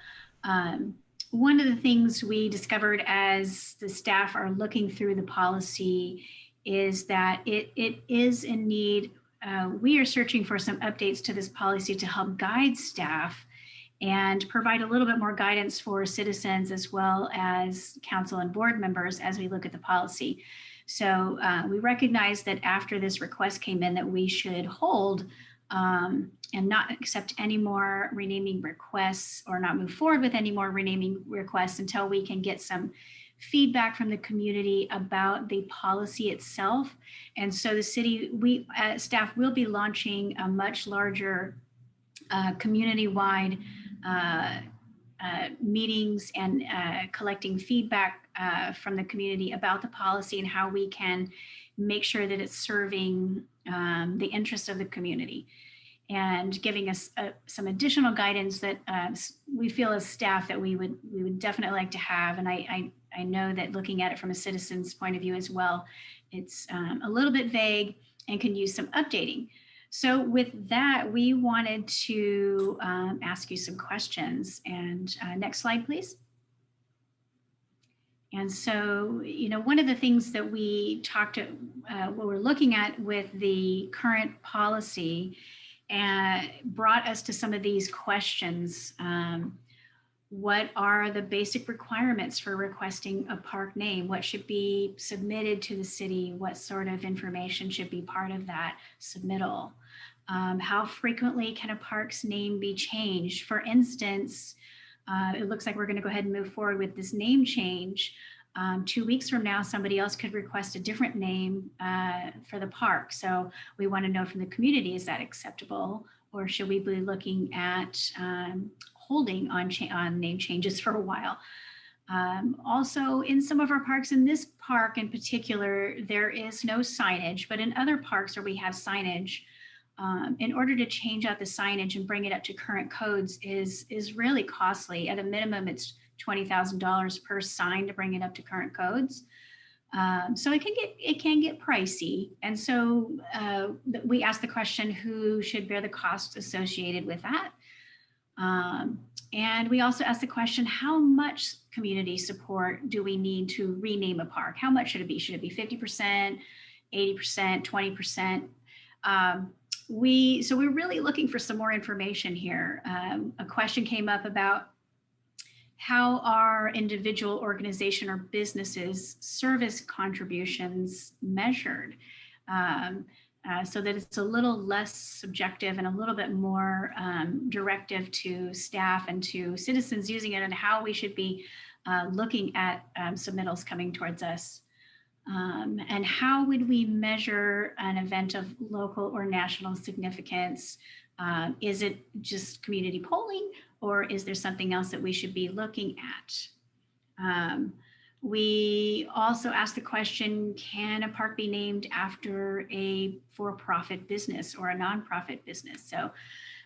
um, one of the things we discovered as the staff are looking through the policy is that it, it is in need. Uh, we are searching for some updates to this policy to help guide staff and provide a little bit more guidance for citizens as well as council and board members as we look at the policy. So uh, we recognize that after this request came in that we should hold um, and not accept any more renaming requests or not move forward with any more renaming requests until we can get some feedback from the community about the policy itself. And so the city, we uh, staff will be launching a much larger uh, community-wide uh, uh, meetings and uh, collecting feedback uh, from the community about the policy and how we can make sure that it's serving um, the interest of the community and giving us uh, some additional guidance that uh, we feel as staff that we would we would definitely like to have. And I, I, I know that looking at it from a citizen's point of view as well, it's um, a little bit vague and can use some updating. So with that, we wanted to um, ask you some questions. And uh, next slide, please. And so, you know, one of the things that we talked, uh, what we're looking at with the current policy and brought us to some of these questions. Um, what are the basic requirements for requesting a park name? What should be submitted to the city? What sort of information should be part of that submittal? Um, how frequently can a park's name be changed? For instance, uh, it looks like we're going to go ahead and move forward with this name change. Um, two weeks from now, somebody else could request a different name uh, for the park. So we want to know from the community, is that acceptable? Or should we be looking at um, holding on, on name changes for a while? Um, also, in some of our parks, in this park in particular, there is no signage, but in other parks where we have signage, um, in order to change out the signage and bring it up to current codes is, is really costly. At a minimum, it's $20,000 per sign to bring it up to current codes. Um, so it can get it can get pricey. And so uh, we asked the question, who should bear the cost associated with that? Um, and we also asked the question, how much community support do we need to rename a park? How much should it be? Should it be 50%, 80%, 20%? Um, we, so we're really looking for some more information here. Um, a question came up about how are individual organization or businesses service contributions measured um, uh, so that it's a little less subjective and a little bit more um, directive to staff and to citizens using it and how we should be uh, looking at um, submittals coming towards us. Um, and how would we measure an event of local or national significance? Uh, is it just community polling or is there something else that we should be looking at? Um, we also asked the question, can a park be named after a for-profit business or a nonprofit business? So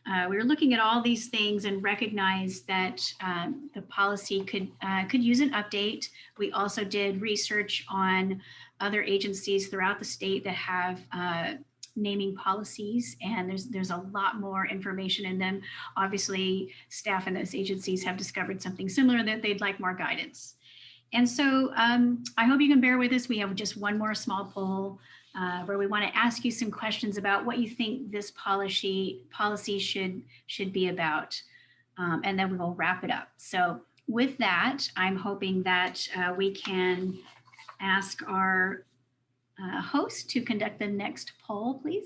uh, we were looking at all these things and recognized that um, the policy could uh, could use an update. We also did research on other agencies throughout the state that have uh, naming policies, and there's there's a lot more information in them. Obviously, staff in those agencies have discovered something similar that they'd like more guidance. And so um, I hope you can bear with us. We have just one more small poll uh, where we want to ask you some questions about what you think this policy policy should should be about, um, and then we will wrap it up. So with that, I'm hoping that uh, we can ask our uh, host to conduct the next poll, please.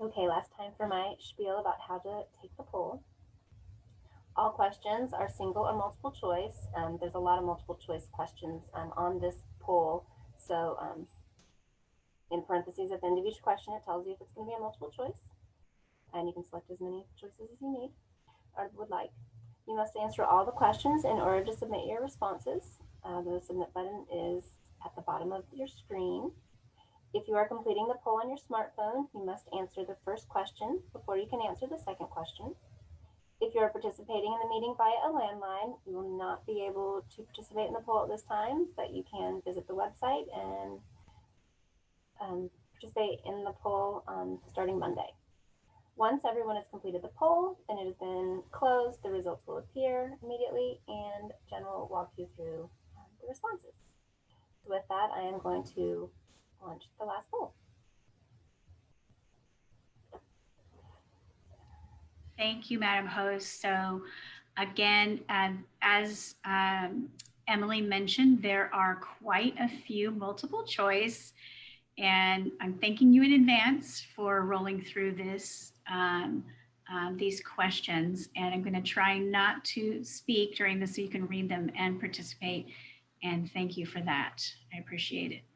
Okay, last time for my spiel about how to take the poll. All questions are single or multiple choice. Um, there's a lot of multiple choice questions um, on this poll. So um, in parentheses at the end of each question, it tells you if it's going to be a multiple choice. And you can select as many choices as you need or would like. You must answer all the questions in order to submit your responses. Uh, the submit button is at the bottom of your screen. If you are completing the poll on your smartphone, you must answer the first question before you can answer the second question. If you are participating in the meeting via a landline, you will not be able to participate in the poll at this time, but you can visit the website and um, participate in the poll um, starting Monday. Once everyone has completed the poll and it has been closed, the results will appear immediately and Jen will walk you through um, the responses. So with that, I am going to launch the last poll. Thank you, Madam Host. So again, um, as um, Emily mentioned, there are quite a few multiple choice. And I'm thanking you in advance for rolling through this, um, um, these questions. And I'm going to try not to speak during this so you can read them and participate. And thank you for that. I appreciate it.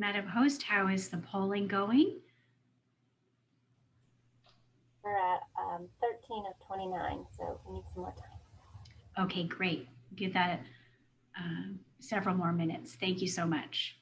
Madam Host, how is the polling going? We're at um, 13 of 29, so we need some more time. Okay, great. Give that um, several more minutes. Thank you so much.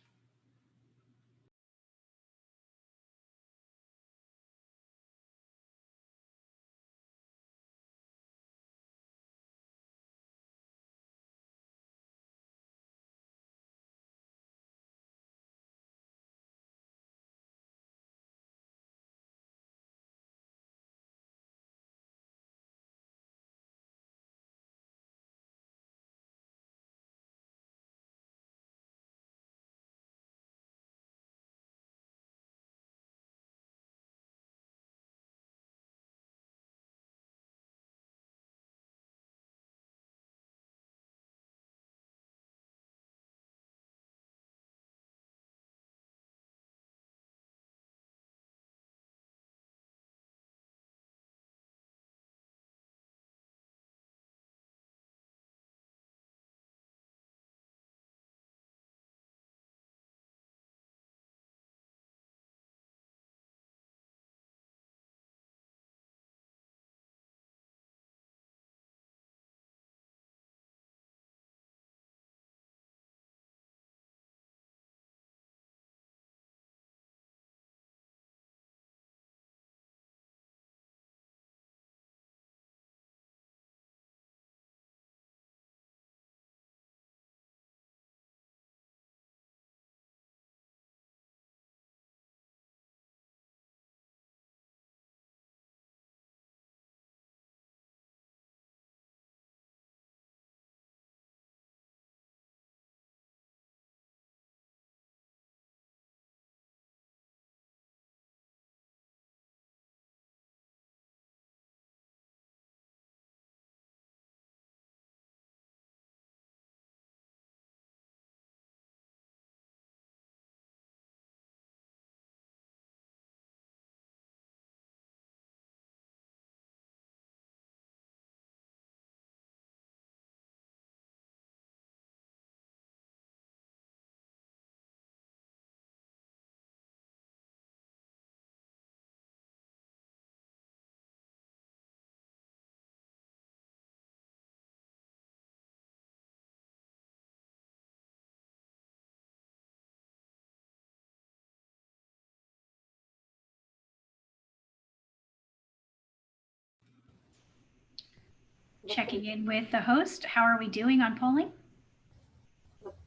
Checking in with the host. How are we doing on polling?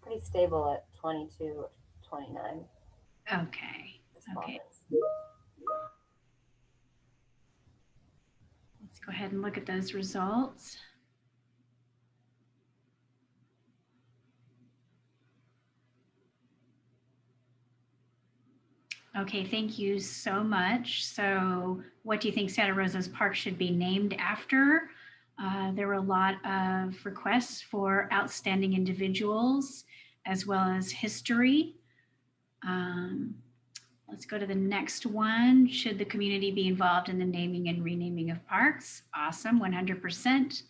Pretty stable at 22, 29 Okay, okay. Let's go ahead and look at those results. Okay, thank you so much. So what do you think Santa Rosa's Park should be named after? Uh, there were a lot of requests for outstanding individuals as well as history. Um, Let's go to the next one. Should the community be involved in the naming and renaming of parks? Awesome, 100%.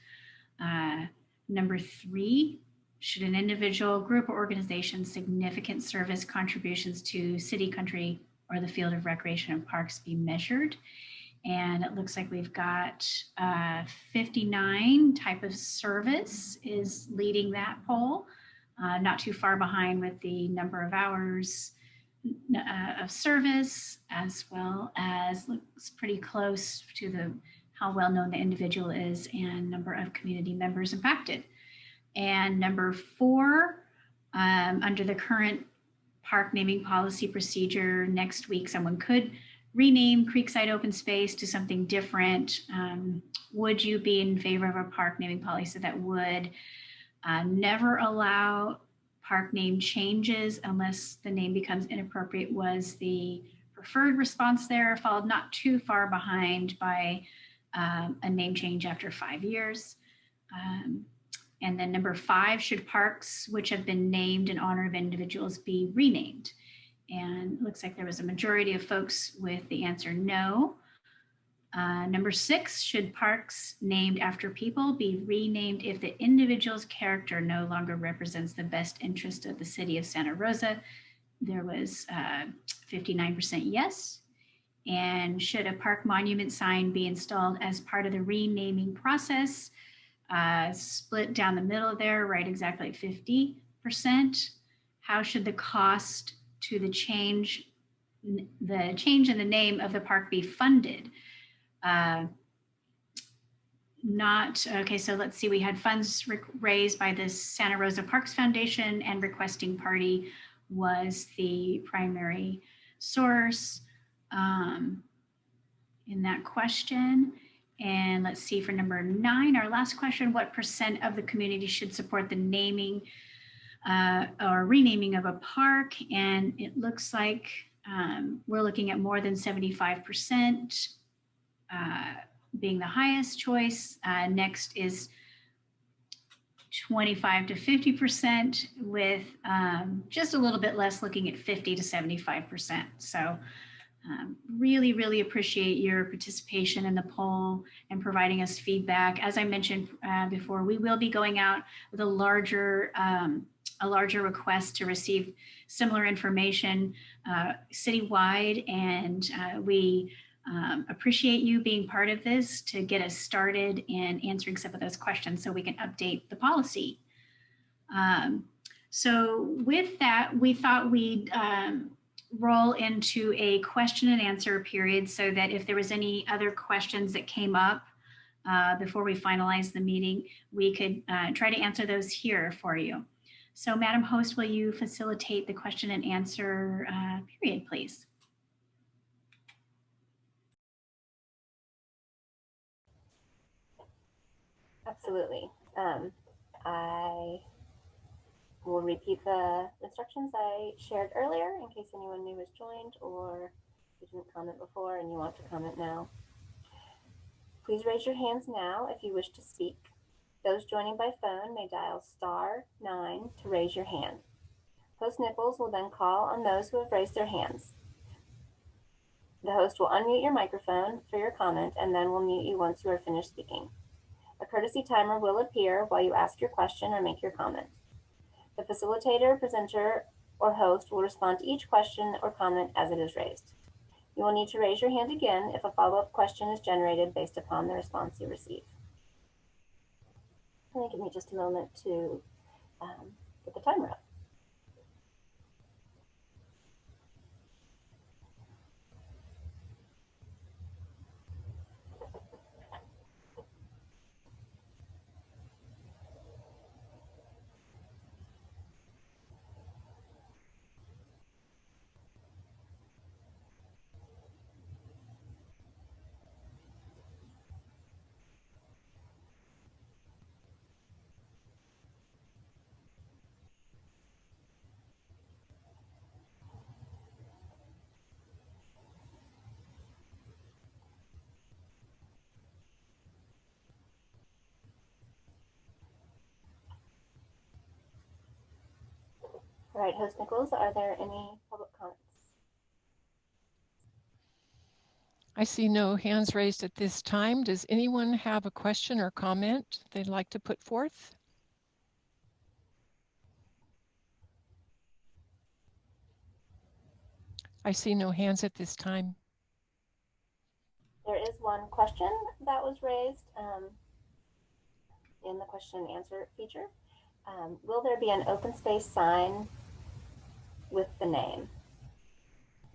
Uh, number three, should an individual, group, or organization significant service contributions to city, country, or the field of recreation and parks be measured? And it looks like we've got uh, 59 type of service is leading that poll, uh, not too far behind with the number of hours, uh, of service as well as looks pretty close to the how well known the individual is and number of community members impacted. And number four, um, under the current park naming policy procedure, next week someone could rename Creekside Open Space to something different. Um, would you be in favor of a park naming policy that would uh, never allow park name changes unless the name becomes inappropriate was the preferred response there, followed not too far behind by um, a name change after five years. Um, and then number five, should parks which have been named in honor of individuals be renamed? And it looks like there was a majority of folks with the answer no. Uh, number six, should parks named after people be renamed if the individual's character no longer represents the best interest of the city of Santa Rosa? There was 59% uh, yes. And should a park monument sign be installed as part of the renaming process? Uh, split down the middle there, right exactly 50%. How should the cost to the change, the change in the name of the park be funded? uh, not, okay, so let's see, we had funds raised by the Santa Rosa Parks Foundation and requesting party was the primary source um, in that question. And let's see for number nine, our last question, what percent of the community should support the naming uh, or renaming of a park? And it looks like um, we're looking at more than 75% uh, being the highest choice. Uh, next is 25 to 50% with um, just a little bit less looking at 50 to 75%. So um, really, really appreciate your participation in the poll and providing us feedback. As I mentioned uh, before, we will be going out with a larger, um, a larger request to receive similar information uh, citywide. And uh, we um, appreciate you being part of this to get us started in answering some of those questions so we can update the policy. Um, so with that, we thought we'd um, roll into a question and answer period so that if there was any other questions that came up uh, before we finalize the meeting, we could uh, try to answer those here for you. So Madam Host, will you facilitate the question and answer uh, period, please? Absolutely. Um, I will repeat the instructions I shared earlier in case anyone new has joined or you didn't comment before and you want to comment now. Please raise your hands now if you wish to speak. Those joining by phone may dial star nine to raise your hand. Host Nichols will then call on those who have raised their hands. The host will unmute your microphone for your comment and then will mute you once you are finished speaking. A courtesy timer will appear while you ask your question or make your comment. The facilitator, presenter, or host will respond to each question or comment as it is raised. You will need to raise your hand again if a follow-up question is generated based upon the response you receive. Give me just a moment to um, get the timer up. Right, Host Nichols, are there any public comments? I see no hands raised at this time. Does anyone have a question or comment they'd like to put forth? I see no hands at this time. There is one question that was raised um, in the question and answer feature. Um, will there be an open space sign with the name?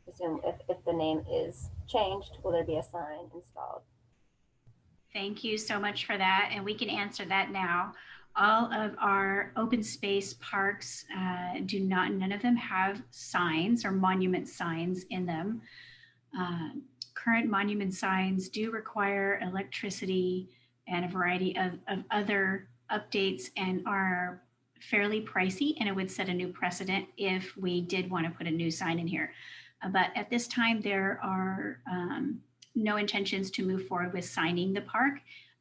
Assume if, if the name is changed, will there be a sign installed? Thank you so much for that. And we can answer that now. All of our open space parks uh, do not, none of them have signs or monument signs in them. Uh, current monument signs do require electricity and a variety of, of other updates and are fairly pricey and it would set a new precedent if we did want to put a new sign in here. Uh, But at this time, there are um, no intentions to move forward with signing the park.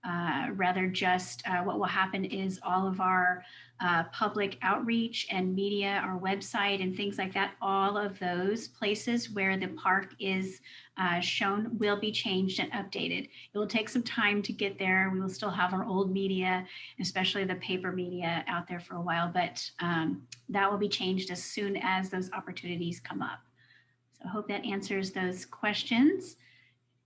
Uh, rather just uh, what will happen is all of our uh, public outreach and media, our website and things like that, all of those places where the park is uh, shown will be changed and updated. It will take some time to get there. We will still have our old media, especially the paper media out there for a while, but um, that will be changed as soon as those opportunities come up. So I hope that answers those questions.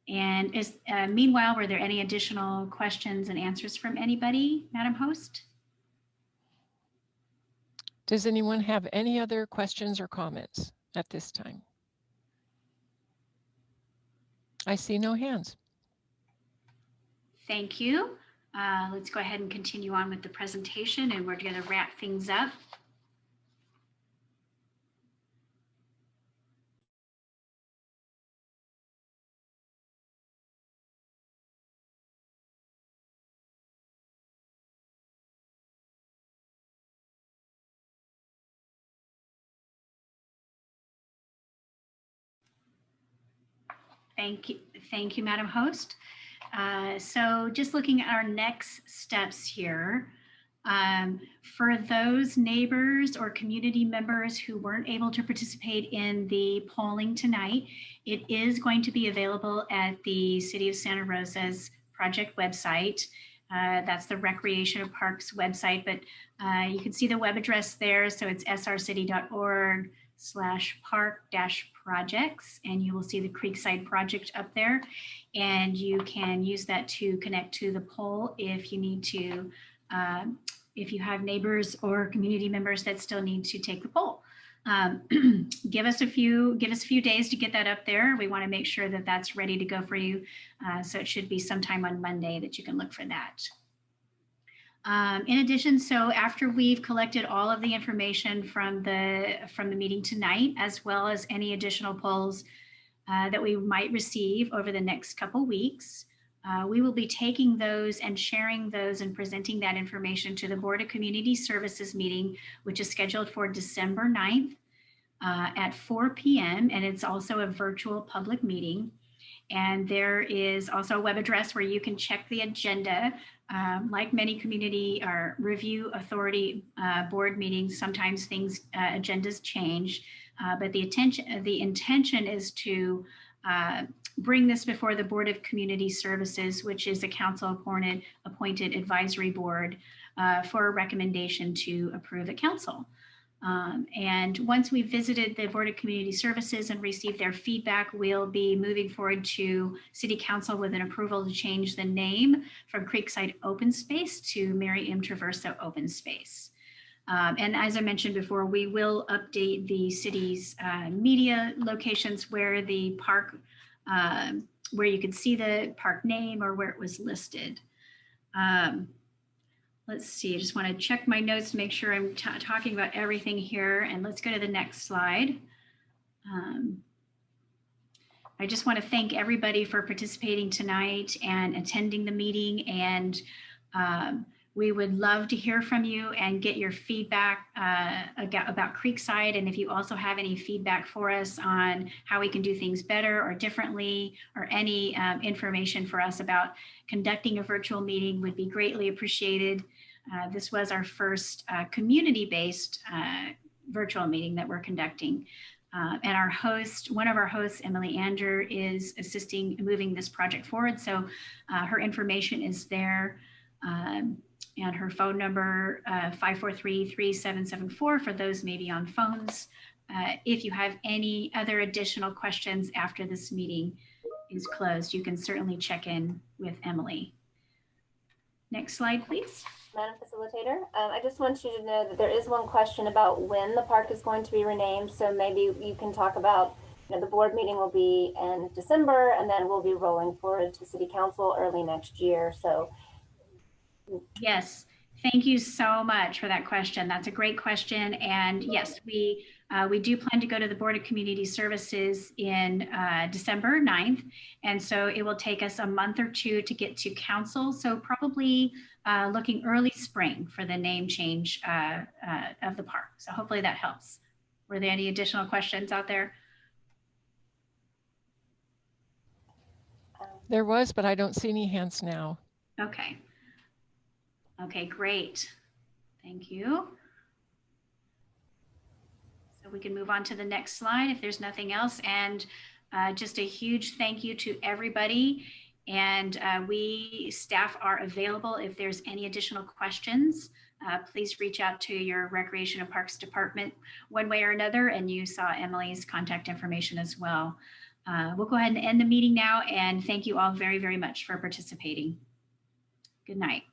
And is, uh, meanwhile, were there any additional questions and answers from anybody, Madam Host? Does anyone have any other questions or comments at this time? I see no hands. Thank you. Uh, let's go ahead and continue on with the presentation and we're going to wrap things up. Thank you. Thank you, Madam Host. Uh, so just looking at our next steps here, um, for those neighbors or community members who weren't able to participate in the polling tonight, it is going to be available at the City of Santa Rosa's project website. Uh, that's the Recreation Parks website, but uh, you can see the web address there. So it's srcity.org slash park dash projects and you will see the Creekside project up there and you can use that to connect to the poll if you need to um, if you have neighbors or community members that still need to take the poll. Um, give us a few give us a few days to get that up there. We want to make sure that that's ready to go for you. Uh, so it should be sometime on Monday that you can look for that. Um, in addition, so after we've collected all of the information from the from the meeting tonight, as well as any additional polls uh, that we might receive over the next couple weeks, uh, we will be taking those and sharing those and presenting that information to the Board of Community Services meeting, which is scheduled for December 9th uh, at 4 p.m. And it's also a virtual public meeting. And there is also a web address where you can check the agenda um, like many community or review authority uh, board meetings, sometimes things, uh, agendas change, uh, but the attention, the intention is to uh, bring this before the Board of Community Services, which is a council appointed, appointed advisory board uh, for a recommendation to approve at council. Um, and once we've visited the Board of Community Services and received their feedback, we'll be moving forward to City Council with an approval to change the name from Creekside Open Space to Mary M. Traverso Open Space. Um, and as I mentioned before, we will update the city's uh, media locations where the park, um, where you can see the park name or where it was listed. Um, let's see, I just want to check my notes to make sure I'm talking about everything here. And let's go to the next slide. Um, I just want to thank everybody for participating tonight and attending the meeting. And um, we would love to hear from you and get your feedback uh, about Creekside. And if you also have any feedback for us on how we can do things better or differently, or any um, information for us about conducting a virtual meeting would be greatly appreciated. Uh, this was our first uh, community-based uh, virtual meeting that we're conducting. Uh, and our host, one of our hosts, Emily Anger, is assisting in moving this project forward. So her information is there. Um, and her phone number, uh, 543-3774 for those maybe on phones. If you have any other additional questions after this meeting is closed, you can certainly check in with Emily. Next slide, please. Madam Facilitator, um, I just want you to know that there is one question about when the park is going to be renamed. So maybe you can talk about, you know, the board meeting will be in December and then we'll be rolling forward to city council early next year. So Yes, thank you so much for that question. That's a great question. And yes, we uh, we do plan to go to the Board of Community Services in uh, December 9th. And so it will take us a month or two to get to council. So probably uh, looking early spring for the name change uh, uh, of the park. So hopefully that helps. Were there any additional questions out there? There was, but I don't see any hands now. Okay. Okay, great. Thank you. So we can move on to the next slide if there's nothing else. And uh, just a huge thank you to everybody. And uh, we staff are available if there's any additional questions. Uh, please reach out to your Recreation and Parks Department one way or another. And you saw Emily's contact information as well. Uh, we'll go ahead and end the meeting now. And thank you all very, very much for participating. Good night.